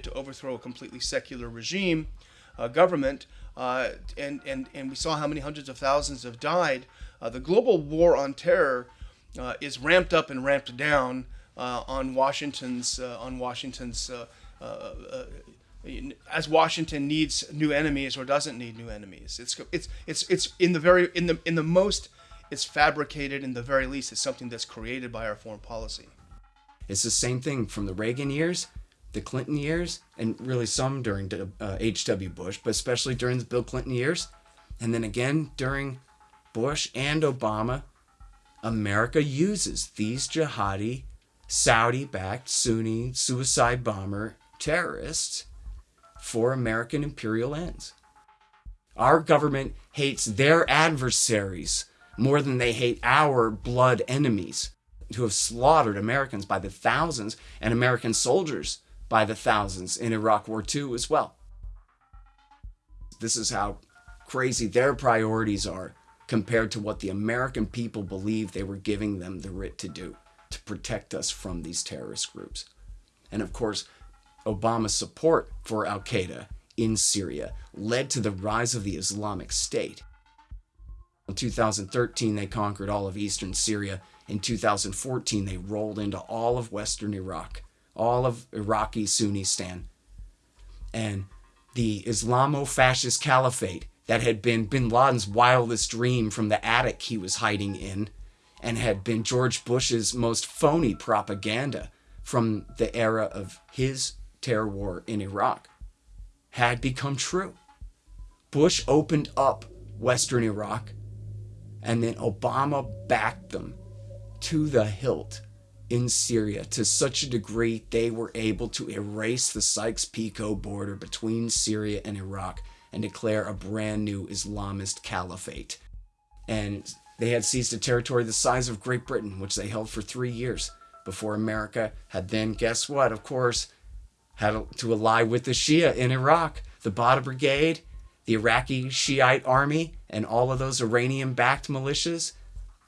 To overthrow a completely secular regime, uh, government, uh, and, and, and we saw how many hundreds of thousands have died. Uh, the global war on terror uh, is ramped up and ramped down uh, on Washington's on Washington's as Washington needs new enemies or doesn't need new enemies. It's it's it's it's in the very in the in the most it's fabricated in the very least it's something that's created by our foreign policy. It's the same thing from the Reagan years, the Clinton years, and really some during H.W. Uh, Bush, but especially during the Bill Clinton years, and then again during Bush and Obama. America uses these jihadi, Saudi backed Sunni suicide bomber terrorists for American imperial ends. Our government hates their adversaries more than they hate our blood enemies who have slaughtered Americans by the thousands and American soldiers by the thousands in Iraq War II as well. This is how crazy their priorities are compared to what the American people believe they were giving them the writ to do to protect us from these terrorist groups. And of course, Obama's support for Al Qaeda in Syria led to the rise of the Islamic State. In 2013, they conquered all of eastern Syria. In 2014, they rolled into all of western Iraq, all of Iraqi Sunnistan. And the Islamo fascist caliphate that had been bin Laden's wildest dream from the attic he was hiding in, and had been George Bush's most phony propaganda from the era of his terror war in Iraq had become true. Bush opened up Western Iraq, and then Obama backed them to the hilt in Syria to such a degree they were able to erase the Sykes-Picot border between Syria and Iraq and declare a brand new Islamist caliphate. And they had seized a territory the size of Great Britain, which they held for three years before America had then, guess what, of course, had to ally with the Shia in Iraq, the Badr Brigade, the Iraqi Shiite army, and all of those Iranian backed militias.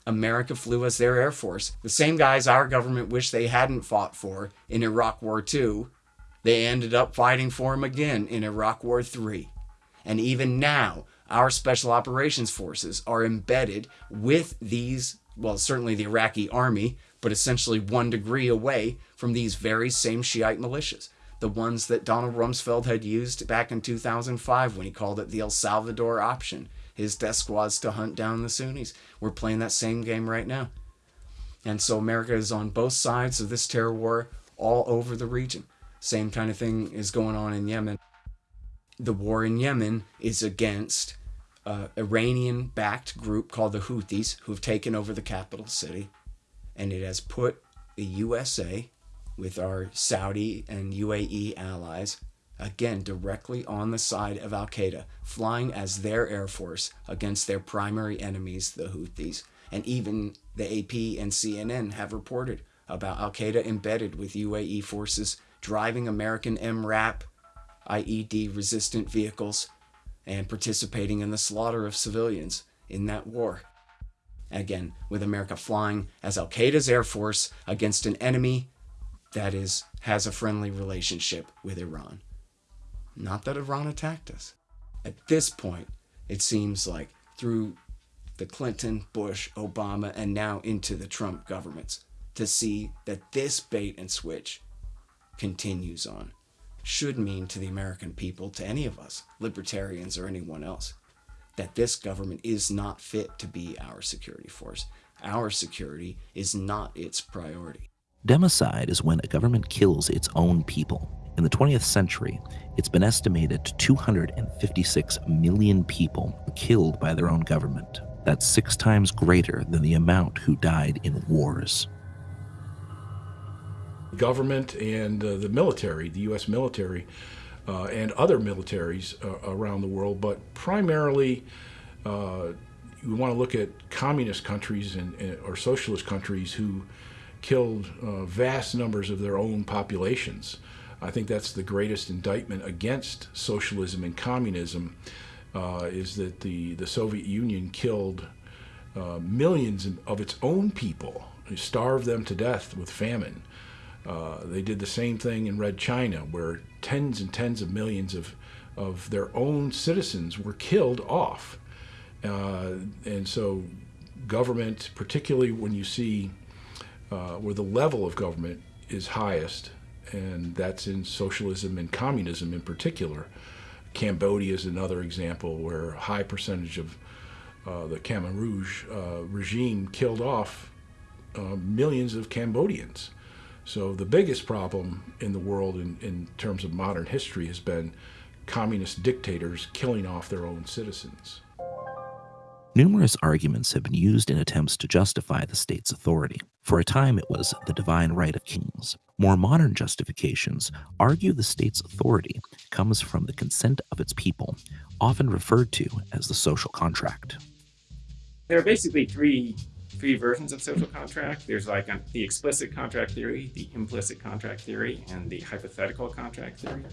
America flew as their air force. The same guys our government wished they hadn't fought for in Iraq War II, they ended up fighting for them again in Iraq War III. And even now, our special operations forces are embedded with these, well, certainly the Iraqi army, but essentially one degree away from these very same Shiite militias the ones that Donald Rumsfeld had used back in 2005 when he called it the El Salvador option. His death squads to hunt down the Sunnis. We're playing that same game right now. And so America is on both sides of this terror war all over the region. Same kind of thing is going on in Yemen. The war in Yemen is against uh, an Iranian backed group called the Houthis who have taken over the capital city. And it has put the USA with our Saudi and UAE allies, again directly on the side of Al Qaeda, flying as their air force against their primary enemies, the Houthis. And even the AP and CNN have reported about Al Qaeda embedded with UAE forces driving American MRAP IED resistant vehicles and participating in the slaughter of civilians in that war. Again, with America flying as Al Qaeda's air force against an enemy that is has a friendly relationship with Iran. Not that Iran attacked us. At this point, it seems like through the Clinton, Bush, Obama, and now into the Trump governments, to see that this bait and switch continues on should mean to the American people, to any of us, libertarians or anyone else, that this government is not fit to be our security force. Our security is not its priority. Democide is when a government kills its own people. In the 20th century, it's been estimated 256 million people killed by their own government. That's six times greater than the amount who died in wars. Government and uh, the military, the U.S. military, uh, and other militaries uh, around the world, but primarily uh, we want to look at communist countries and, or socialist countries who killed uh, vast numbers of their own populations. I think that's the greatest indictment against socialism and communism uh, is that the, the Soviet Union killed uh, millions of its own people, starved them to death with famine. Uh, they did the same thing in Red China where tens and tens of millions of, of their own citizens were killed off. Uh, and so, government, particularly when you see uh, where the level of government is highest, and that's in socialism and communism in particular. Cambodia is another example where a high percentage of uh, the Khmer Rouge uh, regime killed off uh, millions of Cambodians. So the biggest problem in the world in, in terms of modern history has been communist dictators killing off their own citizens. Numerous arguments have been used in attempts to justify the state's authority. For a time, it was the divine right of kings. More modern justifications argue the state's authority comes from the consent of its people, often referred to as the social contract. There are basically three three versions of social contract. There's like the explicit contract theory, the implicit contract theory, and the hypothetical contract theory.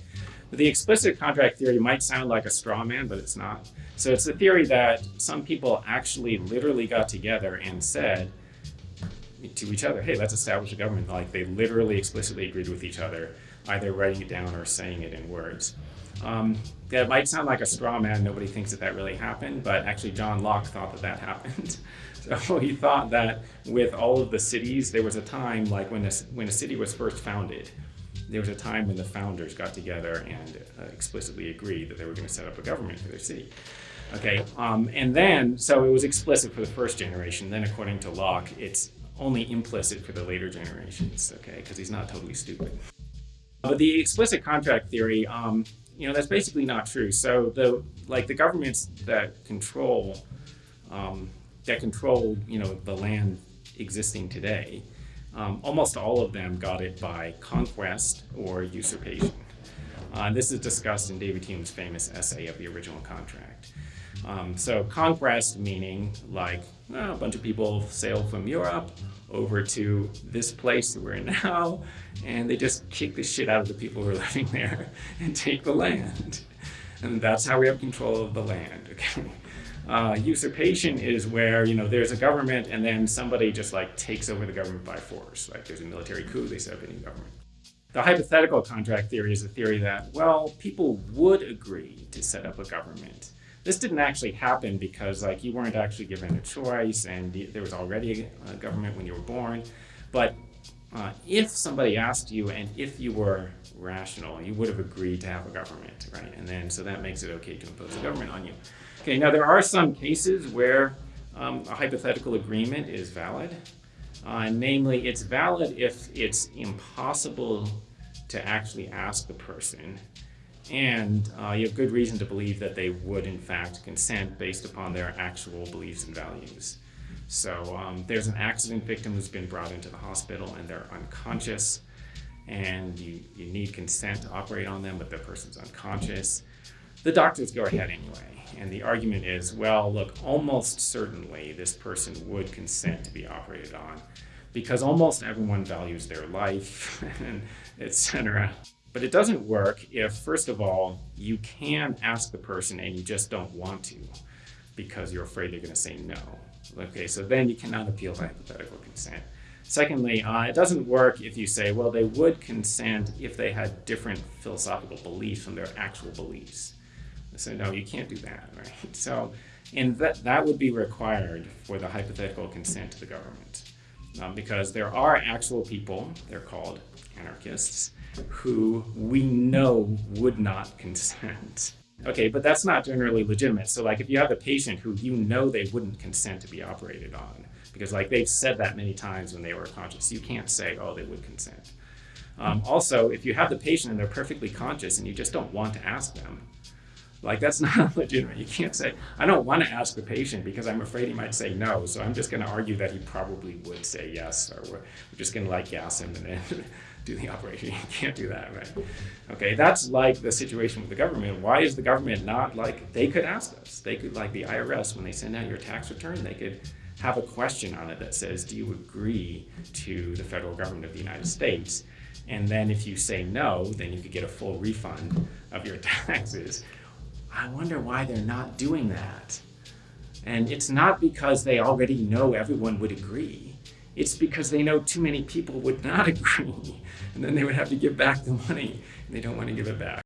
But The explicit contract theory might sound like a straw man, but it's not. So it's the theory that some people actually literally got together and said to each other, hey, let's establish a government. Like they literally explicitly agreed with each other, either writing it down or saying it in words. Um, that might sound like a straw man. Nobody thinks that that really happened, but actually John Locke thought that that happened. so he thought that with all of the cities, there was a time like when a, when a city was first founded, there was a time when the founders got together and uh, explicitly agreed that they were going to set up a government for their city. Okay, um, and then, so it was explicit for the first generation. Then, according to Locke, it's only implicit for the later generations, okay, because he's not totally stupid. But the explicit contract theory, um, you know, that's basically not true. So the like the governments that control um, that control, you know, the land existing today, um, almost all of them got it by conquest or usurpation. Uh, this is discussed in David Hume's famous essay of the original contract. Um, so conquest meaning like well, a bunch of people sail from Europe over to this place that we're in now, and they just kick the shit out of the people who are living there and take the land. And that's how we have control of the land. Okay. Uh, usurpation is where you know there's a government and then somebody just like takes over the government by force. Like there's a military coup, they set up a new government. The hypothetical contract theory is a theory that well people would agree to set up a government. This didn't actually happen because like you weren't actually given a choice and there was already a government when you were born. But uh, if somebody asked you and if you were rational, you would have agreed to have a government, right? And then so that makes it okay to impose a government on you. Okay, now there are some cases where um, a hypothetical agreement is valid. Uh, namely, it's valid if it's impossible to actually ask the person and uh, you have good reason to believe that they would in fact consent based upon their actual beliefs and values. So um, there's an accident victim who's been brought into the hospital and they're unconscious and you, you need consent to operate on them, but the person's unconscious. The doctors go ahead anyway. And the argument is, well, look, almost certainly this person would consent to be operated on because almost everyone values their life and etc. But it doesn't work if, first of all, you can ask the person and you just don't want to because you're afraid they're going to say no. Okay, so then you cannot appeal to hypothetical consent. Secondly, uh, it doesn't work if you say, well, they would consent if they had different philosophical beliefs from their actual beliefs. So no, you can't do that, right? So, and that, that would be required for the hypothetical consent to the government. Um, because there are actual people, they're called anarchists, who we know would not consent. Okay, but that's not generally legitimate. So like if you have a patient who you know they wouldn't consent to be operated on, because like they've said that many times when they were conscious, you can't say, oh, they would consent. Um, also, if you have the patient and they're perfectly conscious and you just don't want to ask them, like that's not legitimate. You can't say, I don't want to ask the patient because I'm afraid he might say no. So I'm just going to argue that he probably would say yes, or we're, we're just going to like gas him and then do the operation. You can't do that, right? Okay, that's like the situation with the government. Why is the government not like, they could ask us. They could, like the IRS, when they send out your tax return, they could have a question on it that says, do you agree to the federal government of the United States? And then if you say no, then you could get a full refund of your taxes. I wonder why they're not doing that. And it's not because they already know everyone would agree. It's because they know too many people would not agree, and then they would have to give back the money, and they don't want to give it back.